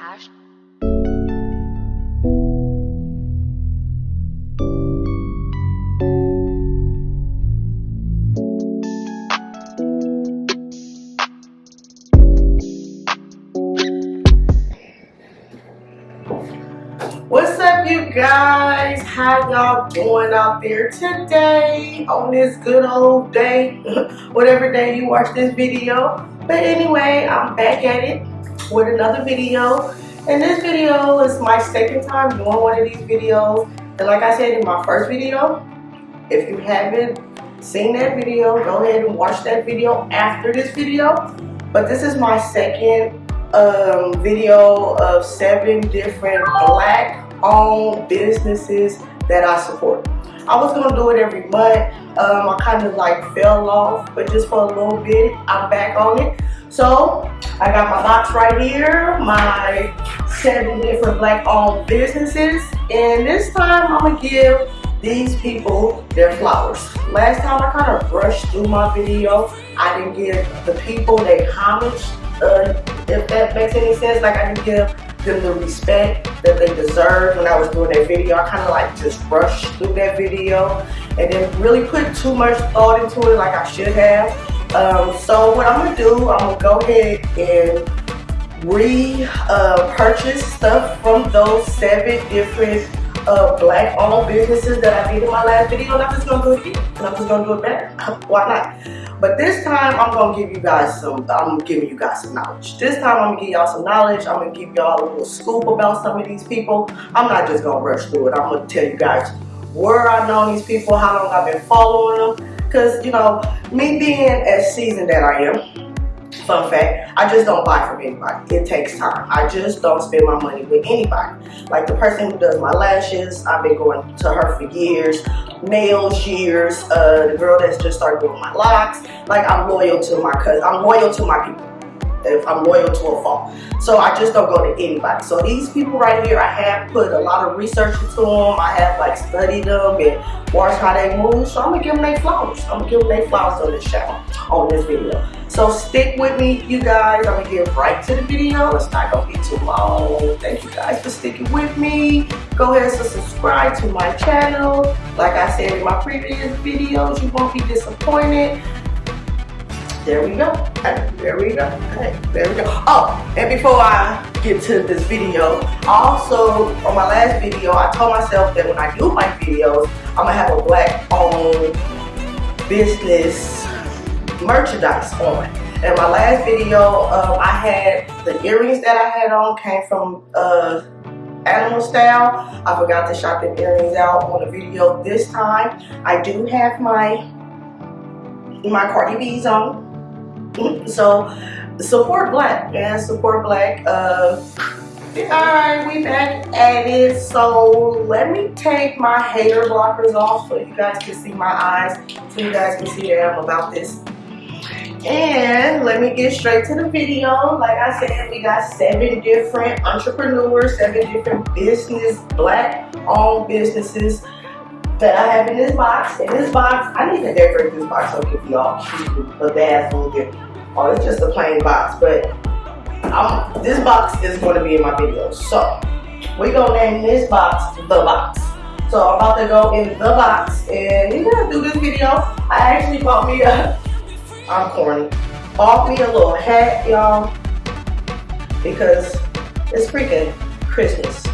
Ash. What's up you guys? How y'all doing out there today on this good old day? Whatever day you watch this video. But anyway, I'm back at it with another video. And this video is my second time doing one of these videos. And like I said in my first video, if you haven't seen that video, go ahead and watch that video after this video. But this is my second um, video of seven different black owned businesses that I support. I was gonna do it every month. Um, I kind of like fell off, but just for a little bit, I'm back on it. So I got my box right here, my seven different black owned businesses. And this time I'm gonna give these people their flowers. Last time I kind of brushed through my video. I didn't give the people their homage uh, if that makes any sense. Like I didn't give them the respect that they deserve when I was doing that video. I kind of like just rushed through that video and then really put too much thought into it like I should have. Um, so what I'm gonna do, I'm gonna go ahead and re-purchase uh, stuff from those seven different uh, black owned businesses that I did in my last video and I'm just gonna do it again and I'm just gonna do it better. Why not? But this time I'm gonna give you guys some, I'm giving you guys some knowledge. This time I'm gonna give y'all some knowledge. I'm gonna give y'all a little scoop about some of these people. I'm not just gonna rush through it. I'm gonna tell you guys where I know these people, how long I've been following them. Cause you know, me being as seasoned that I am, fun fact, I just don't buy from anybody. It takes time. I just don't spend my money with anybody. Like the person who does my lashes, I've been going to her for years. Nails, years. Uh, the girl that's just started doing my locks. Like I'm loyal to my cousin. I'm loyal to my people. If I'm loyal to a fault. So I just don't go to anybody. So these people right here, I have put a lot of research into them. I have like studied them and watched how they move. So I'm gonna give them their flowers. I'm gonna give them their flowers on this channel, on this video. So stick with me, you guys. I'm gonna get right to the video. It's not gonna be too long. Thank you guys for sticking with me. Go ahead and subscribe to my channel. Like I said in my previous videos, you won't be disappointed. There we go. There we go. There we go. Oh, and before I get to this video, also on my last video, I told myself that when I do my videos, I'm gonna have a black owned business merchandise on. In my last video, um, I had the earrings that I had on came from uh, Animal Style. I forgot to shop the earrings out on the video this time. I do have my my Cardi B's on. So support black, man. Support black. Uh, Alright, we back at it. So let me take my hater blockers off so you guys can see my eyes. So you guys can see that I'm about this. And let me get straight to the video. Like I said, we got seven different entrepreneurs, seven different business, black owned businesses that I have in this box. In this box, I need to decorate this box so give y'all a bathroom gift. Oh, it's just a plain box, but I'm, this box is going to be in my video. So, we're going to name this box the box. So, I'm about to go in the box and we're going to do this video. I actually bought me a, I'm corny, bought me a little hat, y'all, because it's freaking Christmas.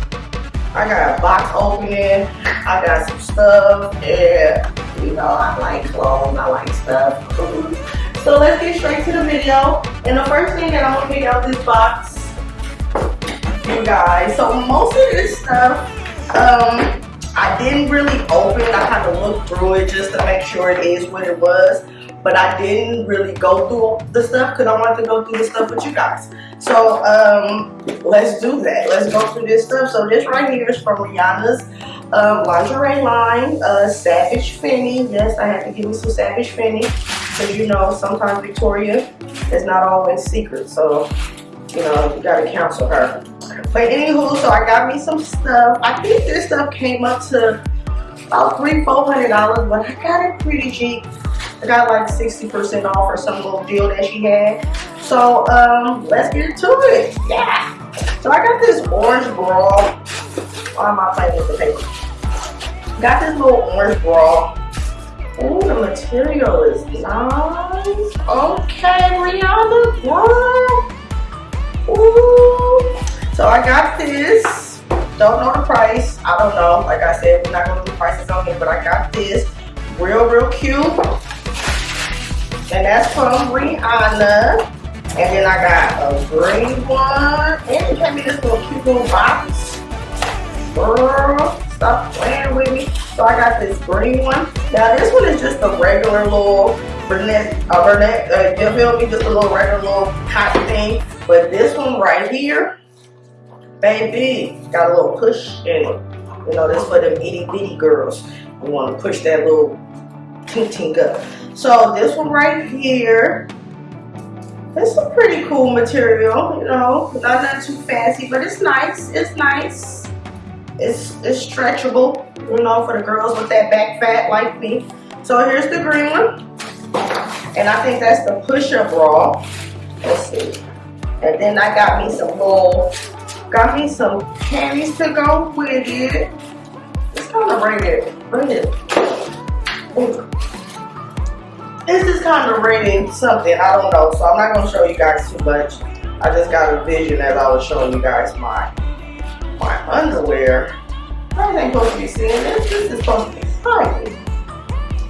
I got a box opening, I got some stuff, and you know, I like clothes, I like stuff. So let's get straight to the video. And the first thing that I'm gonna pick out this box, you guys. So most of this stuff, um, I didn't really open. I had to look through it just to make sure it is what it was. But I didn't really go through the stuff because I wanted to go through the stuff with you guys. So um, let's do that. Let's go through this stuff. So this right here is from Rihanna's um, lingerie line, uh, Savage Fenty. Yes, I had to give me some Savage Fenty. Because you know, sometimes Victoria is not always secret. So, you know, you gotta counsel her. But anywho, so I got me some stuff. I think this stuff came up to about three, four hundred dollars, but I got it pretty cheap. I got like 60% off or some little deal that she had. So um let's get to it. Yeah. So I got this orange bra. Why am I playing with the paper? Got this little orange bra. Oh, the material is nice. Okay, Rihanna, girl. Ooh. So I got this. Don't know the price. I don't know. Like I said, we're not gonna do prices on here, but I got this. Real, real cute. And that's from Rihanna. And then I got a green one. And it came in this little cute little box. Girl, stop playing with me. So I got this green one. Now this one is just a regular little brunette, uh, brunette, uh, you feel me? Just a little regular little cotton thing. But this one right here, baby, got a little push in it. You know, this for them itty bitty girls. We want to push that little ting up. So this one right here, it's a pretty cool material, you know, not, not too fancy, but it's nice, it's nice. It's, it's stretchable, you know, for the girls with that back fat like me. So here's the green one. And I think that's the push-up bra. Let's see. And then I got me some little, got me some panties to go with it. It's kind of rated, rated. Ooh. This is kind of rated something, I don't know. So I'm not going to show you guys too much. I just got a vision as I was showing you guys my underwear. I ain't supposed to be seeing this. This is supposed to be.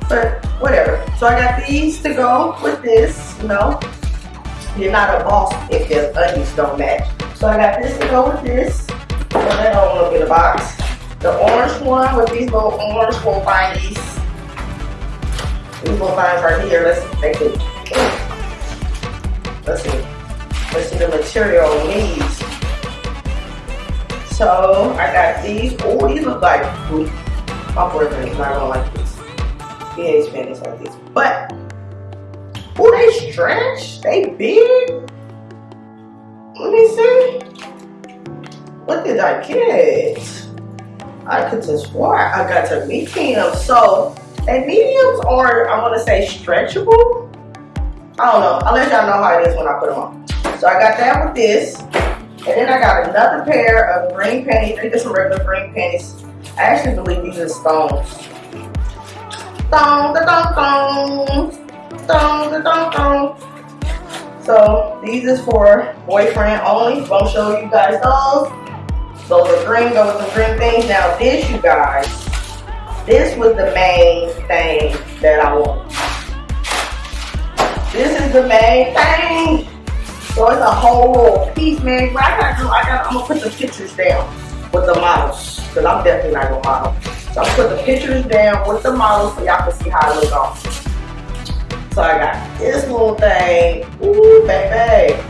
But whatever. So I got these to go with this, you know. You're not a boss if your undies don't match. So I got this to go with this. So that don't look in the box. The orange one with these little orange little bindies. These These little binds right here. Let's see. Let's see. Let's see the material these. So I got these. Oh, these look like fruit. My boyfriend is not gonna like this. He hates panties like this. But Oh, they stretch. They big. Let me see. What did I get? I could just swear I got to medium. So, and mediums are, I want to say, stretchable. I don't know. I'll let y'all know how it is when I put them on. So I got that with this. And then I got another pair of green panties. They're just regular green panties. I actually believe these are stones. Stone, the stone, dong, dong, dong. So these is for boyfriend only. Gonna show you guys those. Those are green, go with some green things. Now this, you guys, this was the main thing that I want. This is the main thing. So it's a whole little piece, man. What I gotta do, I gotta, I'm gonna put the pictures down with the models. Cause I'm definitely not gonna model. So I'm gonna put the pictures down with the models so y'all can see how it looks on. So I got this little thing. Ooh, baby.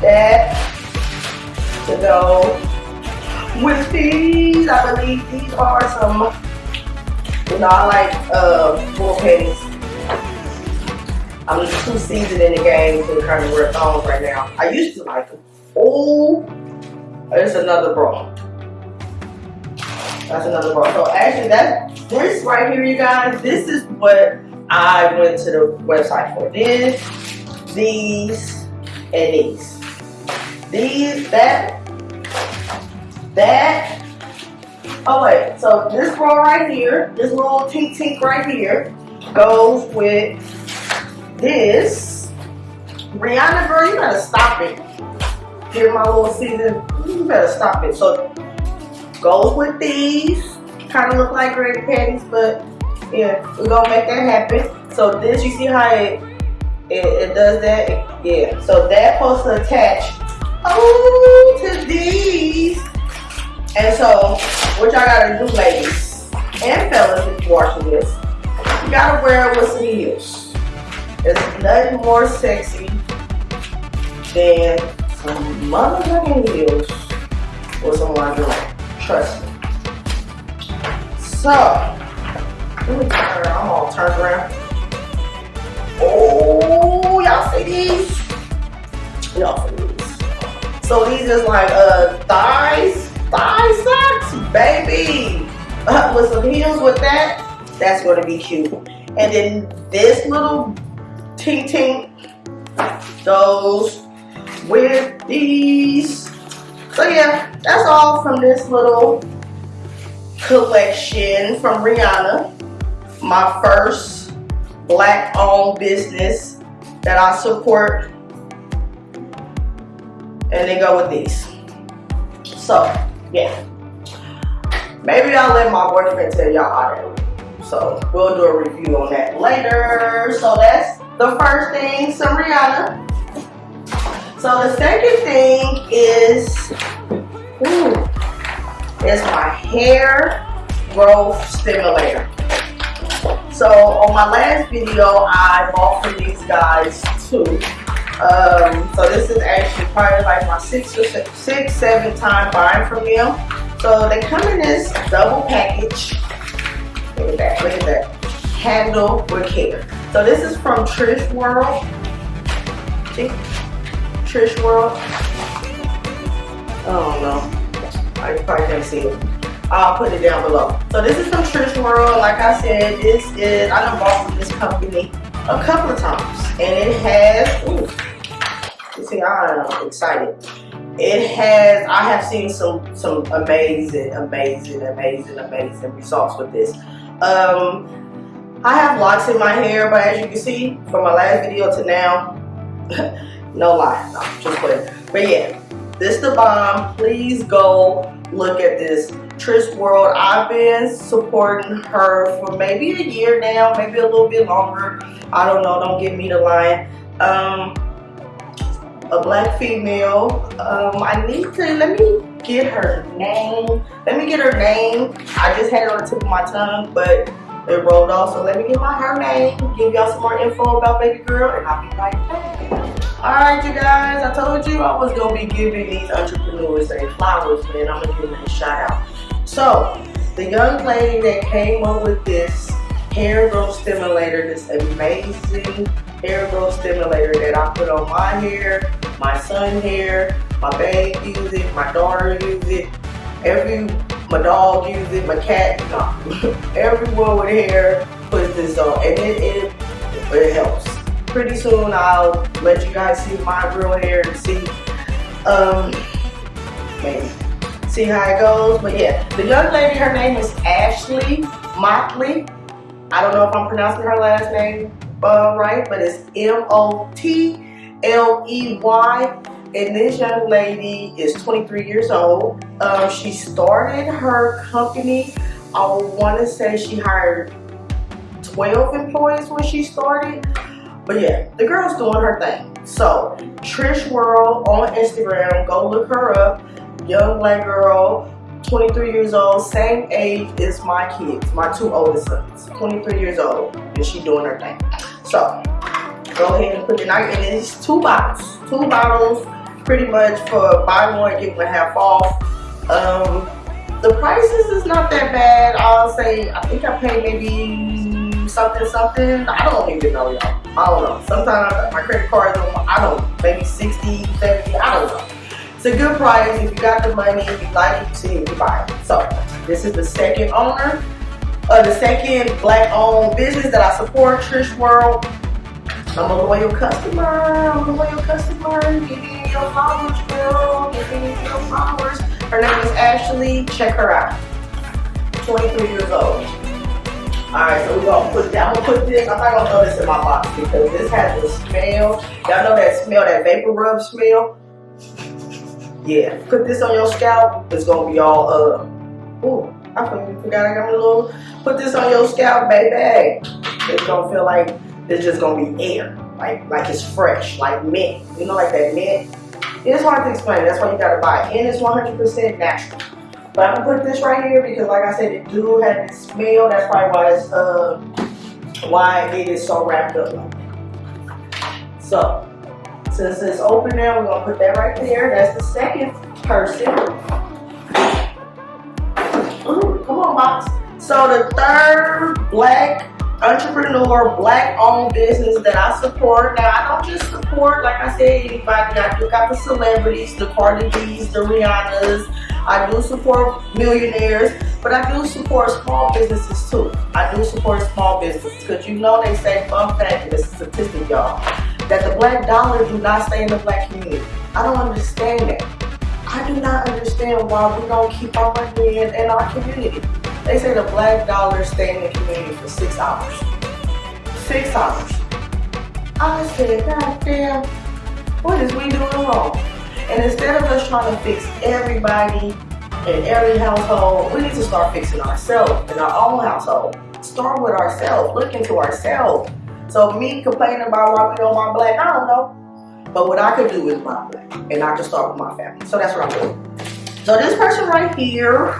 That to go with these. I believe these are some, you know, I like uh, bull pennies. I'm too seasoned in the game to kind of wear thongs right now. I used to like them. Oh, there's another bra. That's another bra. So actually, that this right here, you guys, this is what I went to the website for this, these, and these. These, that, that. Oh wait, so this row right here, this little tink tink right here, goes with this. Rihanna girl, you better stop it. Here my little season, you better stop it. So goes with these. Kind of look like granny panties, but yeah, we're gonna make that happen. So this, you see how it it, it does that? It, yeah. So that supposed to attach oh to these. And so what y'all gotta do, ladies and fellas, if you're watching this, you gotta wear it with some heels. There's nothing more sexy than some motherfucking heels with some lingerie. Trust me. So let me turn around. I'm all turned around. Oh, y'all see these? Y'all see these? So these is like uh thighs, thigh socks, baby. Uh, with some heels with that, that's gonna be cute. And then this little ting ting goes with these So yeah, that's all from this little collection from Rihanna. My first black owned business that I support. And they go with these. So, yeah. Maybe I'll let my boyfriend tell y'all how that So we'll do a review on that later. So that's the first thing, some Rihanna. So the second thing is, ooh, is my hair growth stimulator. So on my last video, I bought from these guys too. Um, so this is actually probably like my sixth or six, seven time buying from them. So they come in this double package. Look at that, look at that. Handle with care. So this is from Trish World. See? Trish World. Oh no. I probably can't see it. I'll put it down below. So this is from Trish World. Like I said, this is, I done bought from this company a couple of times. And it has, ooh, you see, I'm excited. It has, I have seen some, some amazing, amazing, amazing, amazing results with this. Um, I have locks in my hair, but as you can see from my last video to now, no lie, no, just put But yeah, this the bomb. Please go look at this. Trish World, I've been supporting her for maybe a year now, maybe a little bit longer. I don't know, don't get me to lie. Um, a black female. Um, I need to, let me get her name. Let me get her name. I just had it on the tip of my tongue, but it rolled off. So let me get my hair name, give y'all some more info about baby girl, and I'll be right back. All right, you guys, I told you I was gonna be giving these entrepreneurs their flowers, man. I'm gonna give them a shout out. So, the young lady that came up with this hair growth stimulator, this amazing hair growth stimulator that I put on my hair, my son hair, my babe use it, my daughter use it, every my dog uses it, my cat, no. everyone with hair puts this on and it, it, it helps pretty soon I'll let you guys see my real hair and see um see how it goes but yeah the young lady her name is Ashley Motley I don't know if I'm pronouncing her last name uh, right but it's M-O-T-L-E-Y and this young lady is 23 years old um, she started her company I want to say she hired 12 employees when she started but yeah, the girl's doing her thing. So, Trish World on Instagram, go look her up. Young black girl, 23 years old, same age as my kids, my two oldest sons. 23 years old, and she doing her thing. So, go ahead and put your night in these two bottles. Two bottles, pretty much for buy one, get one half off. Um, the prices is not that bad. I'll say, I think I paid maybe something, something. I don't even know, y'all. I don't know. Sometimes my credit card is on, I don't maybe 60, 70, I don't know. It's a good price. If you got the money, if you like it, you buy it. So this is the second owner, uh, the second black owned business that I support, Trish World. I'm a loyal customer. I'm a loyal customer. Your flowers, girl. Give me your flowers. Her name is Ashley. Check her out. 23 years old. Alright, so we're gonna put that. I'm gonna put this. I'm not gonna throw this in my box because this has a smell. Y'all know that smell, that vapor rub smell? Yeah. Put this on your scalp. It's gonna be all uh ooh, I forgot I got a little put this on your scalp, baby. It's gonna feel like it's just gonna be air. Like like it's fresh, like mint. You know, like that mint. It's hard to explain. That's why you gotta buy it. And it's 100% natural. But I'm gonna put this right here because like I said, it do have this smell. That's probably why it's uh why it is so wrapped up. So since it's open now, we're gonna put that right there. That's the second person. Ooh, come on, box. So the third black entrepreneur, black owned business that I support. Now I don't just support, like I said, anybody. I do got the celebrities, the Cardi B's, the Rihanna's, I do support millionaires, but I do support small businesses too. I do support small businesses because you know they say, fun fact, it's a statistic, y'all, that the black dollar do not stay in the black community. I don't understand that. I do not understand why we don't keep our money in, in our community. They say the black dollar stay in the community for six hours. Six hours. I said, God damn, what is we doing wrong? And instead of us trying to fix everybody in every household, we need to start fixing ourselves in our own household. Start with ourselves, look into ourselves. So me complaining about why we don't buy black, I don't know. But what I could do is buy black. And I can start with my family. So that's what I'm doing. So this person right here,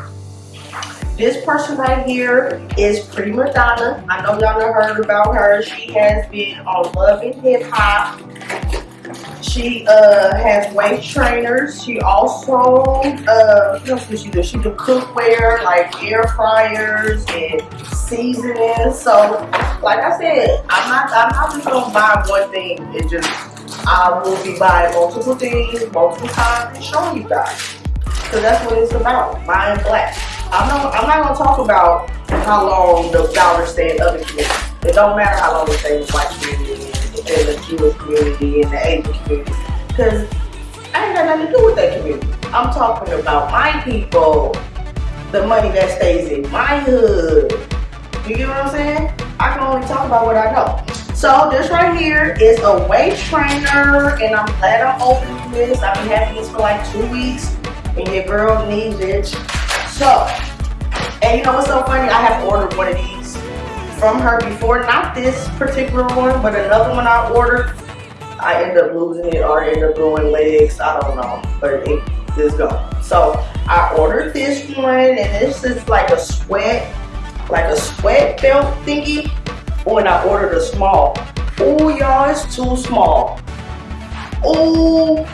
this person right here is Prima Donna. I know y'all have heard about her. She has been on Love and Hip Hop. She uh, has weight trainers. She also, uh, what does she do? She do cookware, like air fryers and seasoning. So, like I said, I'm not, I'm not just gonna buy one thing and just, I will be buying multiple things, multiple times and showing you guys. Because that's what it's about, buying black. I'm not, I'm not gonna talk about how long the dollar stay in other communities. It don't matter how long it stays in black community, in the Jewish community, in the Asian community. Because I ain't got nothing to do with that community. I'm talking about my people, the money that stays in my hood. You get what I'm saying? I can only talk about what I know. So this right here is a weight trainer and I'm glad I'm opening this. I've been having this for like two weeks and your girl needs it. So, and you know what's so funny? I have ordered one of these from her before. Not this particular one, but another one I ordered. I end up losing it or end up growing legs. I don't know, but it is gone. So I ordered this one and this is like a sweat, like a sweat belt thingy. Oh, and I ordered a small. Oh, y'all, it's too small. Oh,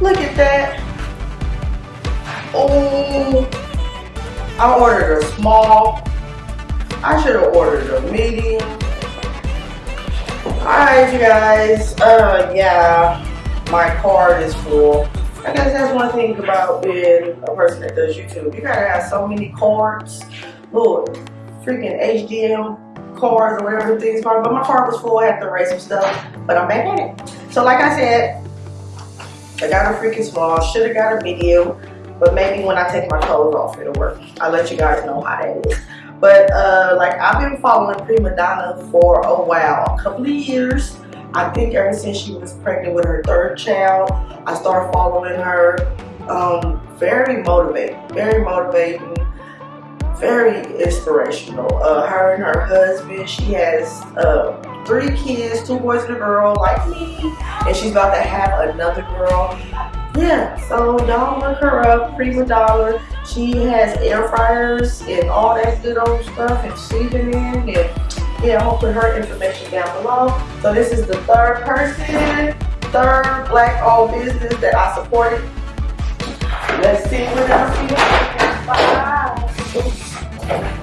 look at that. Oh, I ordered a small. I should have ordered a medium. Alright, you guys. Uh, yeah, my card is full. I guess that's one thing about being a person that does YouTube. You gotta have so many cards. Lord, freaking HDM cards or whatever things are. But my card was full. I had to erase some stuff. But I'm back at it. So like I said, I got a freaking small. Should have got a medium. But maybe when I take my clothes off, it'll work. I'll let you guys know how that is. But uh, like I've been following Prima Donna for a while, a couple of years. I think ever since she was pregnant with her third child, I started following her. Um, very motivating, very motivating, very inspirational. Uh, her and her husband, she has uh, three kids, two boys and a girl like me, and she's about to have another girl yeah, so y'all look her up, Prima Donna. She has air fryers and all that good old stuff and seasoning and yeah, gonna put her information down below. So this is the third person, third black owned business that I supported. Let's see what else we have.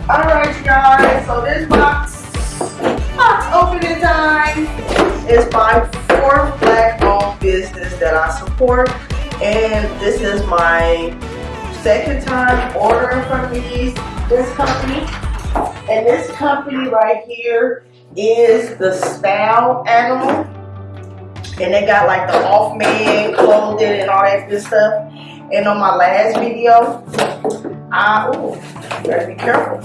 Alright you guys, so this box, box opening time is my fourth black owned business that I support and this is my second time ordering from these this company. And this company right here is the style animal. And they got like the off man clothing and all that good stuff. And on my last video I oh gotta be careful.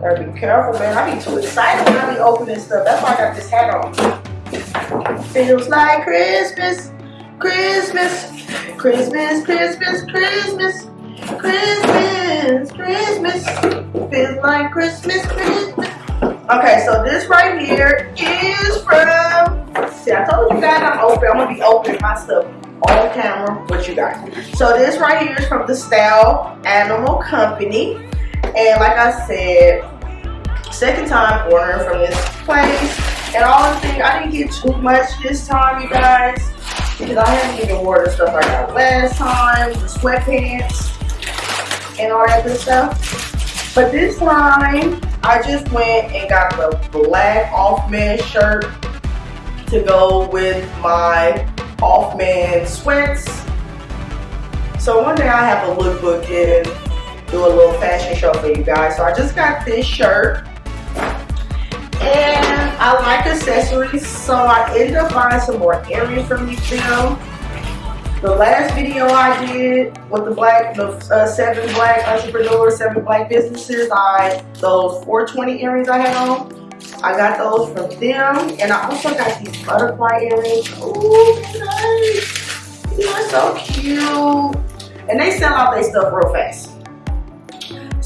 Gotta be careful man. I be too excited when I be opening stuff. That's why I got this hat on. Feels like Christmas Christmas Christmas, Christmas, Christmas, Christmas, Christmas. Feels like Christmas, Christmas. Okay, so this right here is from, see, I told you guys I'm open. I'm to be opening my stuff on camera with you guys. So this right here is from the Style Animal Company. And like I said, second time ordering from this place. And all the thing, I didn't get too much this time, you guys because I haven't even worn the stuff I got last time, the sweatpants and all that good stuff. But this time, I just went and got the black off-man shirt to go with my off-man sweats. So one day I have a lookbook and do a little fashion show for you guys. So I just got this shirt and I like accessories, so I ended up buying some more earrings from these film. The last video I did with the black, the uh, seven black entrepreneurs, seven black businesses, I those 420 earrings I had on, I got those from them, and I also got these butterfly earrings. Ooh, nice! These are so cute, and they sell out their stuff real fast.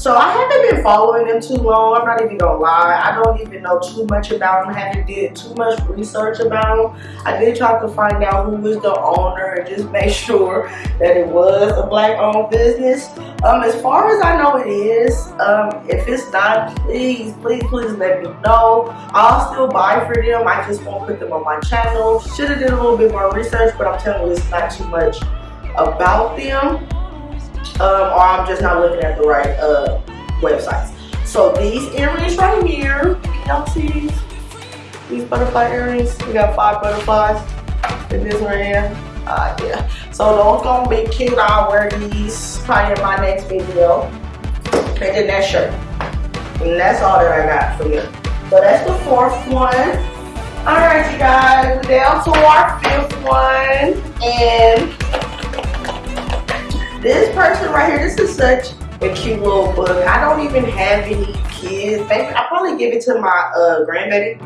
So I haven't been following them too long. I'm not even gonna lie. I don't even know too much about them. I haven't did too much research about them. I did try to find out who was the owner and just make sure that it was a black owned business. Um, as far as I know it is, um, if it's not, please, please, please let me know. I'll still buy for them. I just won't put them on my channel. Should have did a little bit more research, but I'm telling you, it's not too much about them um, or I'm just not looking at the right uh, websites. So these earrings right here, y'all see these? Butterfly earrings, we got five butterflies in this one here. Uh, yeah. So those gonna be cute. I'll wear these probably in my next video. And then that shirt. And that's all that I got for you. So that's the fourth one. Alright you guys, down to our fifth one. And this person right here, this is such a cute little book. I don't even have any kids. I'll probably give it to my uh, grandbaby.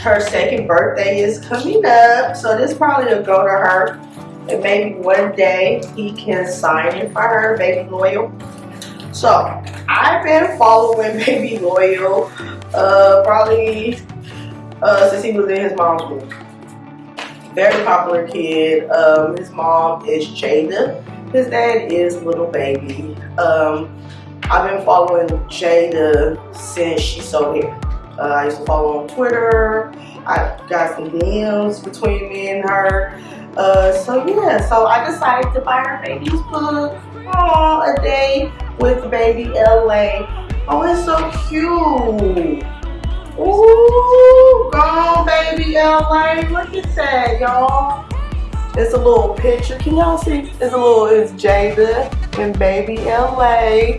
Her second birthday is coming up. So this probably will go to her. And maybe one day he can sign it for her, Baby Loyal. So I've been following Baby Loyal uh, probably uh, since he was in his mom's womb very popular kid. Um, his mom is Jayda. His dad is Lil Baby. Um, I've been following Jayda since she sold hair. Uh, I used to follow on Twitter. I got some DMs between me and her. Uh, so yeah, so I decided to buy her baby's book. Aww, a day with baby LA. Oh, it's so cute. Ooh, gone baby LA. Look at that, y'all. It's a little picture. Can y'all see? It's a little, it's Jayda and baby LA.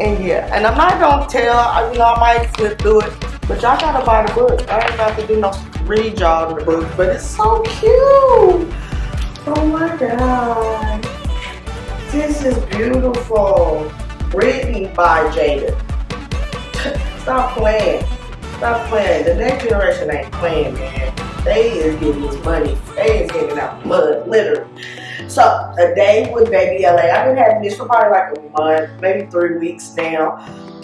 And yeah, and I'm not gonna tell, I, you know, I might flip through it, but y'all gotta buy the book. I ain't about to do no read y'all the book, but it's so cute. Oh my God. This is beautiful. Written by Jayda. Stop playing. Stop playing. The next generation ain't playing, man. They is getting this money. They is giving out blood, literally. So, a day with Baby LA. I've been having this for probably like a month, maybe three weeks now.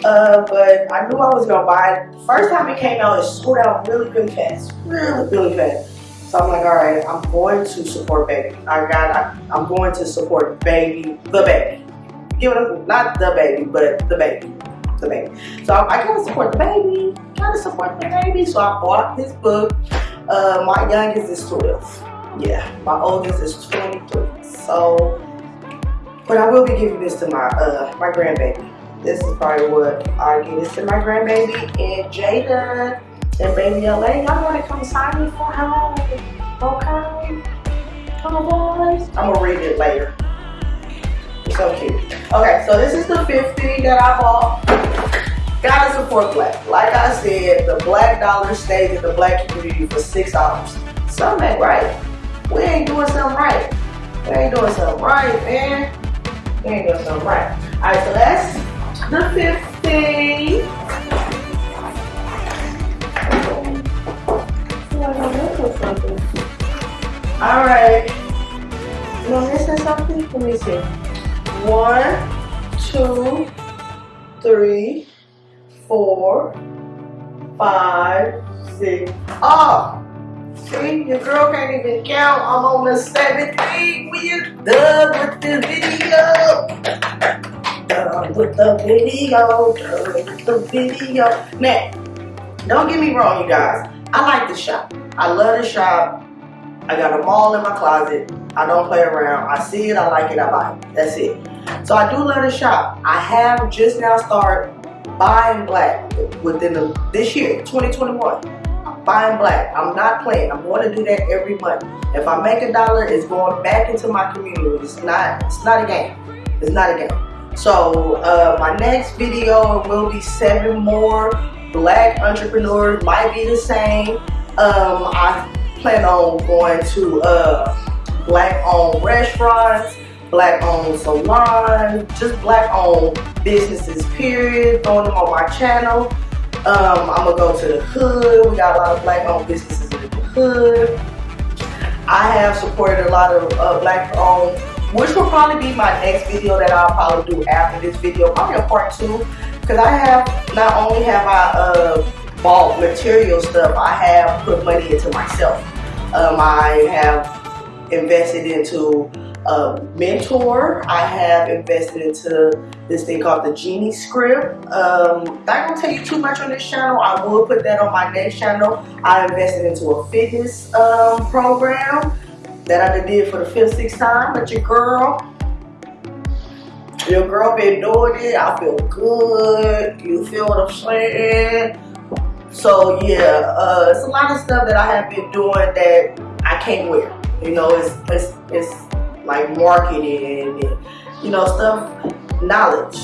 Uh, but I knew I was gonna buy it. First time it came out, it sold out really, really fast. Really, really fast. So I'm like, all right, I'm going to support Baby. I got, I, I'm going to support Baby, the baby. Give it a, not the baby, but the baby the baby. So I, I gotta support the baby, gotta support the baby. So I bought his book. Uh, my youngest is 12. Yeah, my oldest is 23. So, but I will be giving this to my uh, my grandbaby. This is probably what I give this to my grandbaby and Jayda and baby LA. Y'all wanna come sign me for her? Okay. Come on, boys. I'm gonna read it later. So cute. Okay, so this is the 50 that I bought. Gotta support black. Like I said, the black dollar stays in the black community for six dollars. Something ain't right. We ain't doing something right. We ain't doing something right, man. We ain't doing something right. Alright, so that's the 50. Alright. Am I missing something? Let me see. One, two, three, four, five, six. Oh, see, your girl can't even count. I'm on the seventh week. We are done with the video. Done with the video. Done with the video. Now, don't get me wrong, you guys. I like the shop. I love the shop. I got them all in my closet. I don't play around. I see it, I like it, I buy it. That's it. So I do love to shop. I have just now started buying black within the, this year, 2021. I'm buying black. I'm not playing. I'm going to do that every month. If I make a dollar, it's going back into my community. It's not, it's not a game. It's not a game. So uh, my next video will be seven more black entrepreneurs. Might be the same. Um, I plan on going to uh, black-owned restaurants, black-owned salons, just black-owned businesses, period. Throwing them on my channel. Um, I'm gonna go to the hood. We got a lot of black-owned businesses in the hood. I have supported a lot of uh, black-owned, which will probably be my next video that I'll probably do after this video, probably a part two, because I have not only have I uh, bought material stuff, I have put money into myself. Um, I have invested into a mentor. I have invested into this thing called the Genie Script. Um, not gonna tell you too much on this channel. I will put that on my next channel. I invested into a fitness um, program that I did for the fifth, sixth time. But your girl, your girl been doing it. I feel good. You feel what I'm saying? So yeah, uh, it's a lot of stuff that I have been doing that I can't wear. You know, it's it's, it's like marketing and you know stuff, knowledge.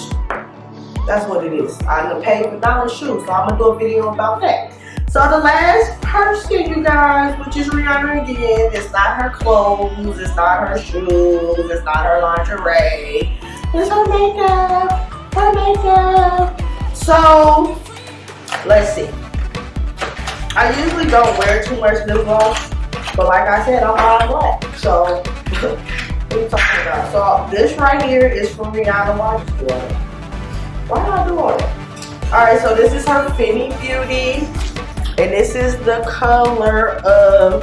That's what it is. I'm gonna pay for knowledge shoes, so I'm gonna do a video about that. So the last person, you guys, which is Rihanna again, it's not her clothes, it's not her shoes, it's not her lingerie, it's her makeup, her makeup. So, let's see. I usually don't wear too much lip gloss, but like I said, I'm all black. So, what are you talking about? So, this right here is from Rihanna. Why you doing? Why am I doing it? Alright, so this is her Fenty Beauty. And this is the color of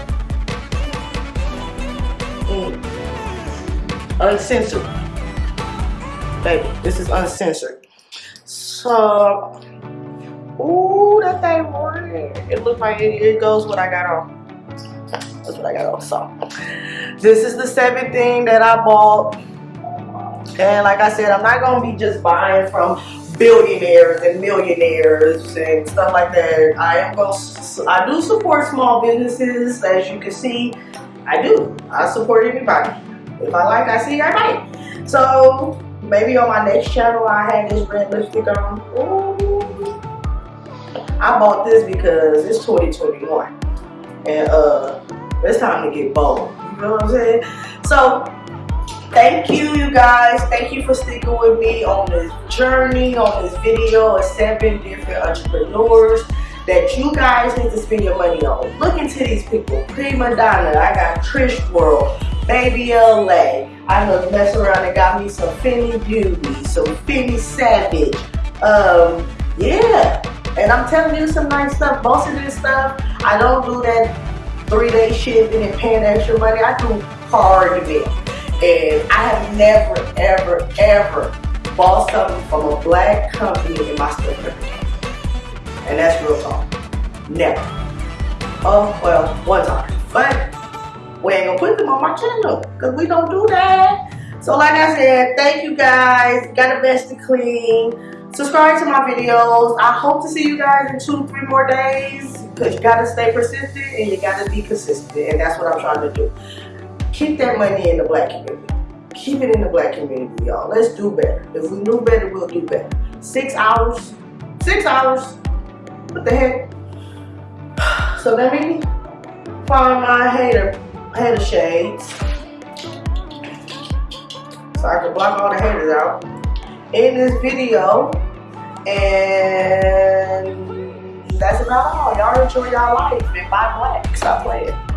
mm, Uncensored. Baby, this is Uncensored. So, Ooh, that thing red. It looks like it, it goes what I got on. That's what I got on. So, this is the seventh thing that I bought. And like I said, I'm not going to be just buying from billionaires and millionaires and stuff like that. I am going to, I do support small businesses, as you can see. I do. I support anybody. If I like, I see, I buy. So, maybe on my next channel, I have this red lipstick on. Ooh. I bought this because it's 2021 and uh, it's time to get bold. You know what I'm saying? So thank you, you guys. Thank you for sticking with me on this journey, on this video of seven different entrepreneurs that you guys need to spend your money on. Look into these people. Prima Donna. I got Trish World. Baby LA. I know mess around and got me some Fenty Beauty, some Fenty Savage. Um, yeah. And I'm telling you some nice stuff. Most of this stuff, I don't do that three-day shipping and paying extra money. I do hard mail. And I have never, ever, ever bought something from a black company in my store And that's real talk. Never. Oh, well, one time. But we ain't gonna put them on my channel because we don't do that. So like I said, thank you guys. Got a best to clean subscribe to my videos. I hope to see you guys in two, three more days because you got to stay persistent and you got to be consistent. And that's what I'm trying to do. Keep that money in the black community. Keep it in the black community, y'all. Let's do better. If we knew better, we'll do better. Six hours. Six hours. What the heck? So let me find my hater, hater shades. So I can block all the haters out in this video. And that's about all. Y'all enjoy y'all life and buy black. Stop playing.